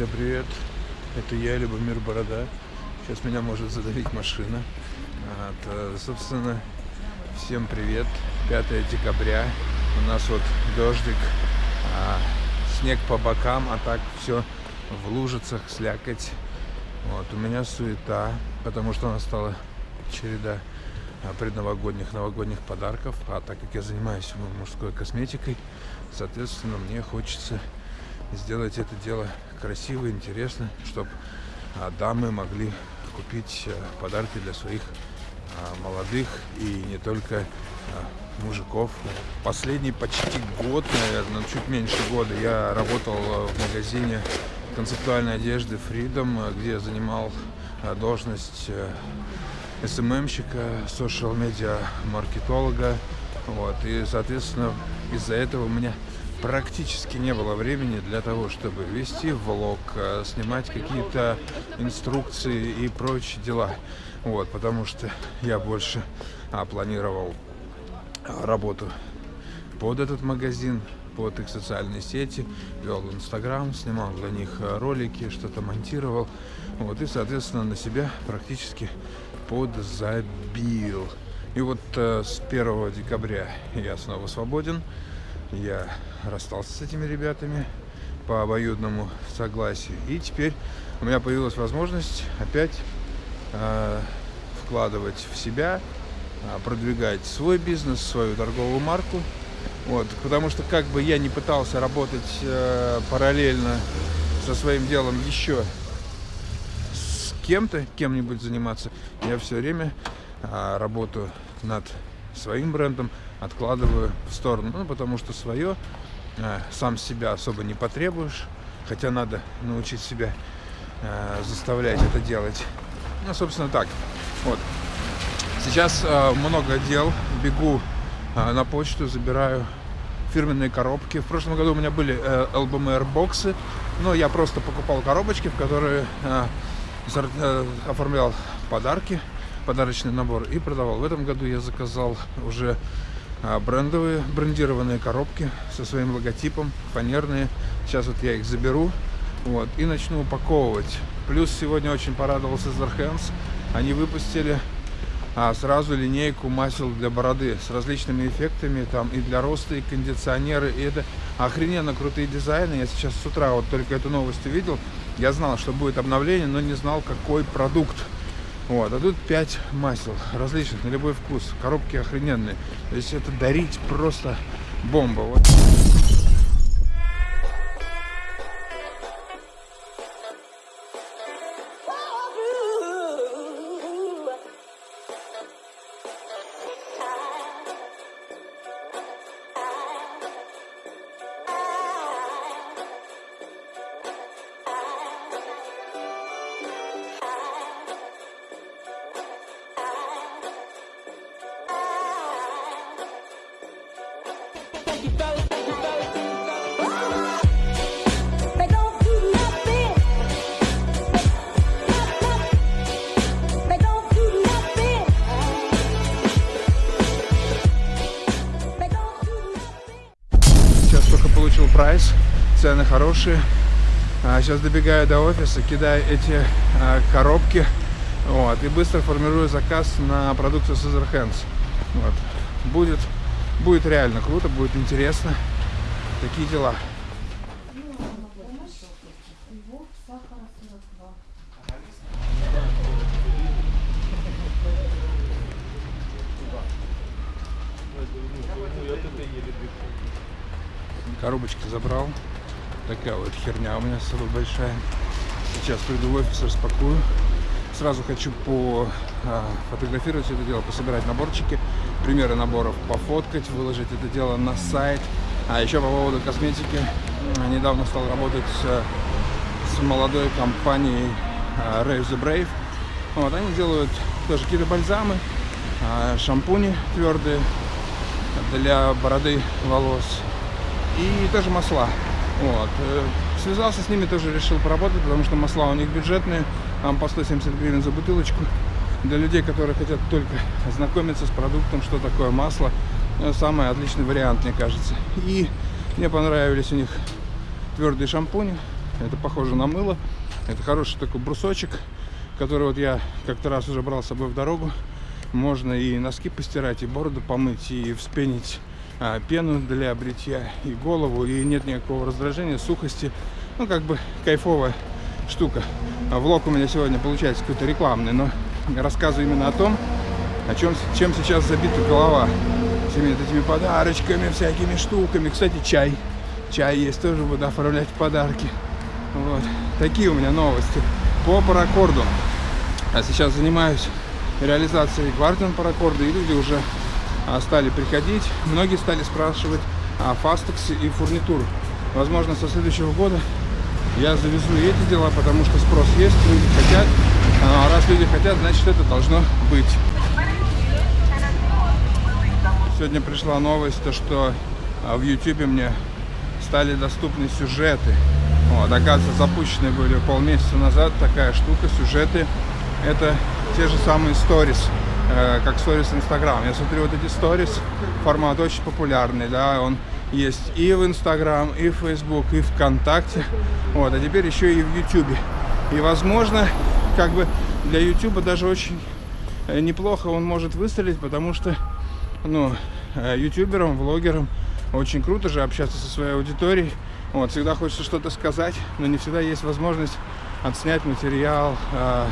Друзья, привет! Это я, Любомир Борода. Сейчас меня может задавить машина. Вот, э, собственно, всем привет. 5 декабря. У нас вот дождик, а, снег по бокам, а так все в лужицах, слякоть. Вот, у меня суета, потому что настала череда а, предновогодних, новогодних подарков. А так как я занимаюсь мужской косметикой, соответственно, мне хочется сделать это дело красиво, интересно, чтобы а, дамы могли купить а, подарки для своих а, молодых и не только мужиков. Последний почти год, наверное, чуть меньше года я работал в магазине концептуальной одежды Freedom, где я занимал должность СММщика, социал-медиа маркетолога. Вот, и, соответственно, из-за этого у меня практически не было времени для того, чтобы вести влог, э, снимать какие-то инструкции и прочие дела. Вот, потому что я больше а, планировал а, работу под этот магазин, под их социальные сети, вел Инстаграм, снимал для них э, ролики, что-то монтировал. Вот, и, соответственно, на себя практически подзабил. И вот э, с 1 декабря я снова свободен. Я расстался с этими ребятами по обоюдному согласию. И теперь у меня появилась возможность опять э, вкладывать в себя, э, продвигать свой бизнес, свою торговую марку. Вот, потому что как бы я не пытался работать э, параллельно со своим делом еще с кем-то, кем-нибудь заниматься, я все время э, работаю над своим брендом, откладываю в сторону, ну, потому что свое э, сам себя особо не потребуешь, хотя надо научить себя э, заставлять это делать. Ну, собственно, так. Вот. Сейчас э, много дел, бегу э, на почту, забираю фирменные коробки. В прошлом году у меня были э, LBMR боксы, но я просто покупал коробочки, в которые э, э, оформлял подарки, подарочный набор и продавал. В этом году я заказал уже брендовые, брендированные коробки со своим логотипом, фанерные. Сейчас вот я их заберу вот, и начну упаковывать. Плюс сегодня очень порадовался Zarhands. Они выпустили а, сразу линейку масел для бороды с различными эффектами, там и для роста, и кондиционеры, и это охрененно крутые дизайны. Я сейчас с утра вот только эту новость увидел. Я знал, что будет обновление, но не знал, какой продукт. Вот, а тут 5 масел различных, на любой вкус. Коробки охрененные. То есть это дарить просто бомба. Вот. Хорошие. А сейчас добегаю до офиса, кидаю эти а, коробки вот, и быстро формирую заказ на продукцию Scissor Hands. Вот. Будет Будет реально круто, будет интересно. Такие дела. Коробочки забрал. Такая вот херня у меня с собой большая. Сейчас приду в офис, распакую. Сразу хочу по а, это дело, пособирать наборчики, примеры наборов пофоткать, выложить это дело на сайт. А еще по поводу косметики, недавно стал работать с, с молодой компанией а, Rave the Brave. Вот, они делают тоже какие-то бальзамы, а, шампуни твердые для бороды, волос и тоже масла. Вот. Э, связался с ними, тоже решил поработать, потому что масла у них бюджетные, там по 170 гривен за бутылочку. Для людей, которые хотят только ознакомиться с продуктом, что такое масло, э, самый отличный вариант, мне кажется. И мне понравились у них твердые шампуни, Это похоже на мыло. Это хороший такой брусочек, который вот я как-то раз уже брал с собой в дорогу. Можно и носки постирать, и бороду помыть, и вспенить пену для бритья, и голову, и нет никакого раздражения, сухости. Ну, как бы кайфовая штука. А влог у меня сегодня получается какой-то рекламный, но рассказываю именно о том, о чем, чем сейчас забита голова. Всеми этими подарочками, всякими штуками. Кстати, чай. Чай есть, тоже буду оформлять подарки. Вот. Такие у меня новости по паракорду. А сейчас занимаюсь реализацией квартин паракорда, и люди уже а, стали приходить. Многие стали спрашивать о фастексе и фурнитуру. Возможно, со следующего года я завезу эти дела, потому что спрос есть, люди хотят. А раз люди хотят, значит это должно быть. Сегодня пришла новость, то, что а, в YouTube мне стали доступны сюжеты. Вот, оказывается, запущены были полмесяца назад такая штука, сюжеты. Это те же самые сторис, как сторис Инстаграм. Я смотрю вот эти сторис, формат очень популярный, да, он есть и в Инстаграм, и в Фейсбук, и ВКонтакте. Вот, а теперь еще и в Ютубе. И, возможно, как бы для Ютуба даже очень э, неплохо он может выстрелить, потому что, ну, э, ютуберам, влогерам очень круто же общаться со своей аудиторией. Вот, всегда хочется что-то сказать, но не всегда есть возможность отснять материал э,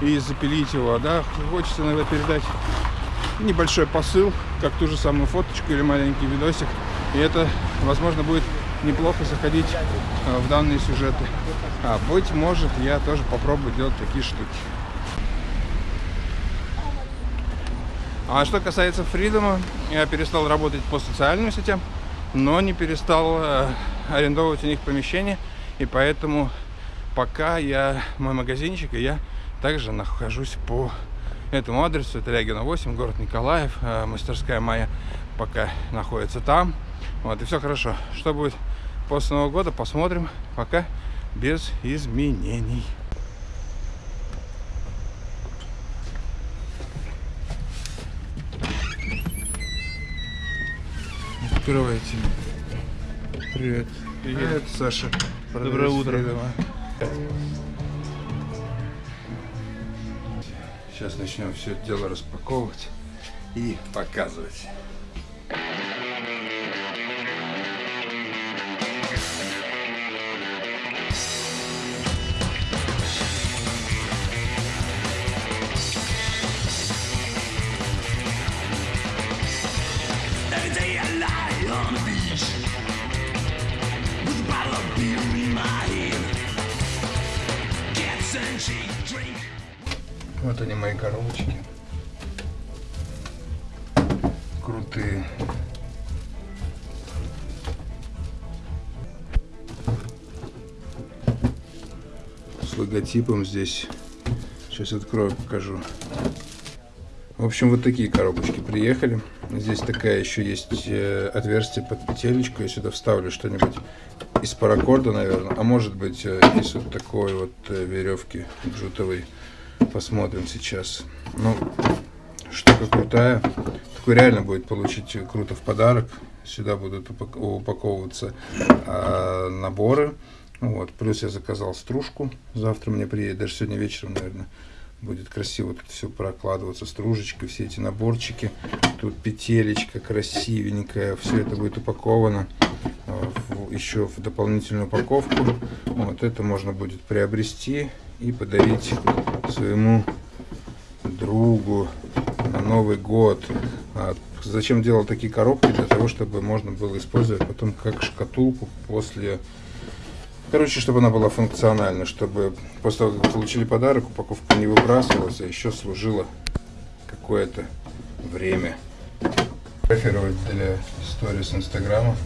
и запилить его, да. Хочется иногда передать небольшой посыл, как ту же самую фоточку или маленький видосик. И это, возможно, будет неплохо заходить э, в данные сюжеты. А быть может, я тоже попробую делать такие штуки. А что касается Фридома, я перестал работать по социальным сетям, но не перестал э, арендовывать у них помещение. И поэтому пока я мой магазинчик, и я также нахожусь по этому адресу. Это Лягина 8, город Николаев. Э, мастерская моя пока находится там. Вот, и все хорошо. Что будет после Нового года, посмотрим. Пока без изменений. Открывайте. Привет. Привет, Привет Саша. Доброе утро. Сейчас начнем все это дело распаковывать и показывать. Вот они мои коробочки. Крутые. С логотипом здесь. Сейчас открою, покажу. В общем, вот такие коробочки приехали. Здесь такая еще есть э, отверстие под петелечку. Я сюда вставлю что-нибудь из паракорда, наверное. А может быть, э, из вот такой вот э, веревки джутовой. Посмотрим сейчас. Ну, штука крутая. Такой реально будет получить круто в подарок. Сюда будут упаковываться а, наборы. Вот. Плюс я заказал стружку. Завтра мне приедет, даже сегодня вечером, наверное, будет красиво тут все прокладываться. Стружечкой, все эти наборчики. Тут петелечка красивенькая. Все это будет упаковано а, еще в дополнительную упаковку. Вот это можно будет приобрести и подарить своему другу на Новый год. А зачем делал такие коробки? Для того, чтобы можно было использовать потом как шкатулку после... Короче, чтобы она была функциональна, чтобы после того, как получили подарок, упаковка не выбрасывалась, а еще служила какое-то время. Фотографировать для сторис Инстаграма.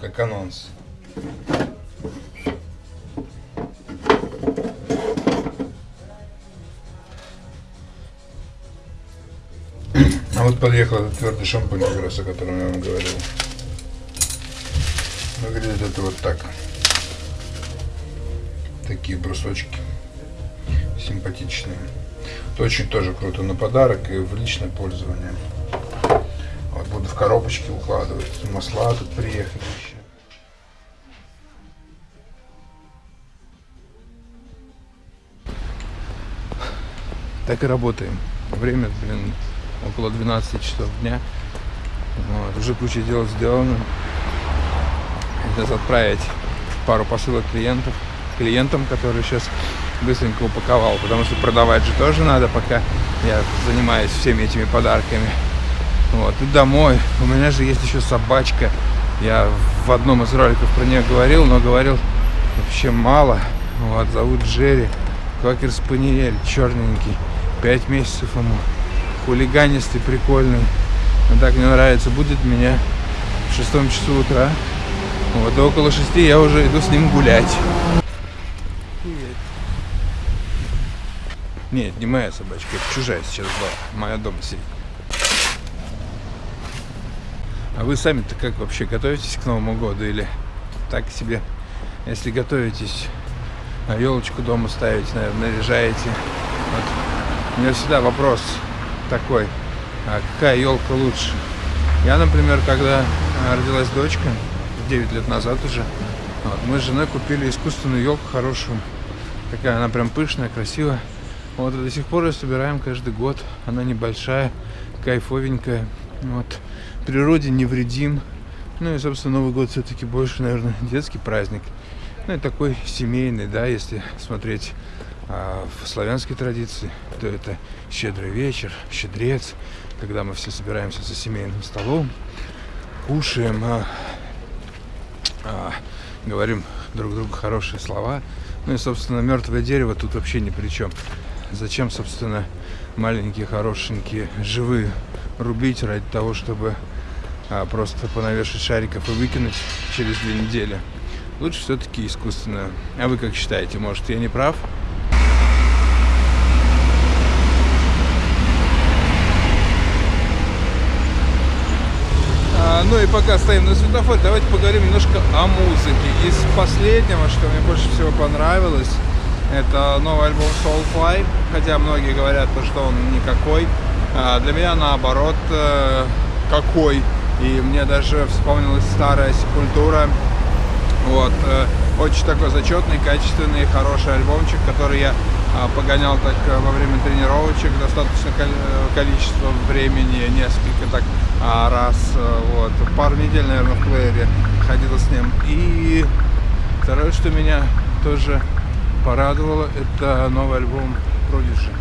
Как анонс. Вот подъехал этот твердый шампунь, как раз о котором я вам говорил. Выглядит это вот так. Такие брусочки. Симпатичные. Это очень тоже круто на подарок и в личное пользование. Вот буду в коробочки укладывать. Масла тут приехали еще. Так и работаем. Время, блин, около 12 часов дня. Вот, уже куча дел сделано. Сейчас отправить пару посылок клиентов, клиентам, которые сейчас быстренько упаковал, потому что продавать же тоже надо, пока я занимаюсь всеми этими подарками. Вот, и домой. У меня же есть еще собачка. Я в одном из роликов про нее говорил, но говорил вообще мало. Вот, зовут Джерри. Квакер Спаниель, черненький. Пять месяцев ему. Хулиганистый, прикольный. Он так мне нравится. Будет меня в шестом часу утра. Вот, около шести я уже иду с ним гулять. Нет, не моя собачка, это чужая сейчас была. Моя дома сидит. А вы сами-то как вообще готовитесь к Новому году или так себе? Если готовитесь, на елочку дома ставите, наверное, наряжаете. Вот. У меня всегда вопрос такой, а какая елка лучше? Я, например, когда родилась дочка, 9 лет назад уже, вот, мы с женой купили искусственную елку хорошую. Такая она прям пышная, красивая. Вот до сих пор ее собираем каждый год. Она небольшая, кайфовенькая. Вот. Природе не вредим. Ну и, собственно, Новый год все-таки больше, наверное, детский праздник. Ну и такой семейный, да, если смотреть а, в славянской традиции, то это щедрый вечер, щедрец, когда мы все собираемся за семейным столом, кушаем, а, а, говорим друг другу хорошие слова. Ну и, собственно, мертвое дерево тут вообще ни при чем. Зачем, собственно, маленькие, хорошенькие, живые рубить ради того, чтобы а, просто понавешать шариков и выкинуть через две недели? Лучше все-таки искусственно. А вы как считаете? Может, я не прав? А, ну и пока стоим на светофоре, давайте поговорим немножко о музыке. Из последнего, что мне больше всего понравилось, это новый альбом Soulfly, хотя многие говорят, что он никакой. А для меня наоборот э, какой. И мне даже вспомнилась старая Сепультура. Вот, э, очень такой зачетный, качественный, хороший альбомчик, который я погонял так э, во время тренировочек достаточно количество времени, несколько так а, раз, вот, пару недель, наверное, в плеере ходила с ним. И второе, что меня тоже порадовало, это новый альбом Prodigy.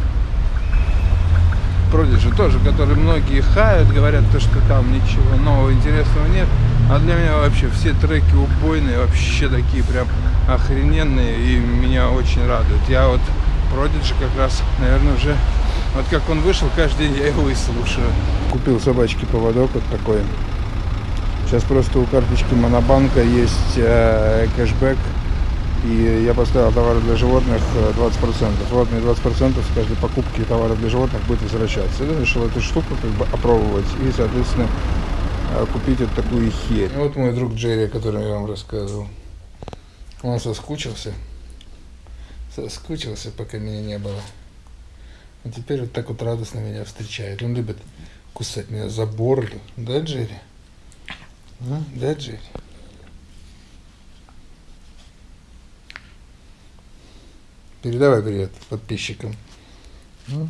Prodigy тоже, который многие хают, говорят, то, что там ничего нового интересного нет. А для меня вообще все треки убойные, вообще такие прям охрененные и меня очень радуют. Я вот Prodigy как раз, наверное, уже, вот как он вышел, каждый день я его и слушаю. Купил собачки поводок вот такой. Сейчас просто у карточки Монобанка есть э, кэшбэк и я поставил товары для животных 20%. Э, вот мне 20% с каждой покупки товаров для животных будет возвращаться. Я решил эту штуку как бы опробовать и, соответственно, э, купить вот такую херь. Вот мой друг Джерри, о котором я вам рассказывал. Он соскучился. Соскучился, пока меня не было. А теперь вот так вот радостно меня встречает. Он любит кусать меня за бороду. Да, Джерри? А? Да, Джерри? Передавай привет подписчикам. Ну.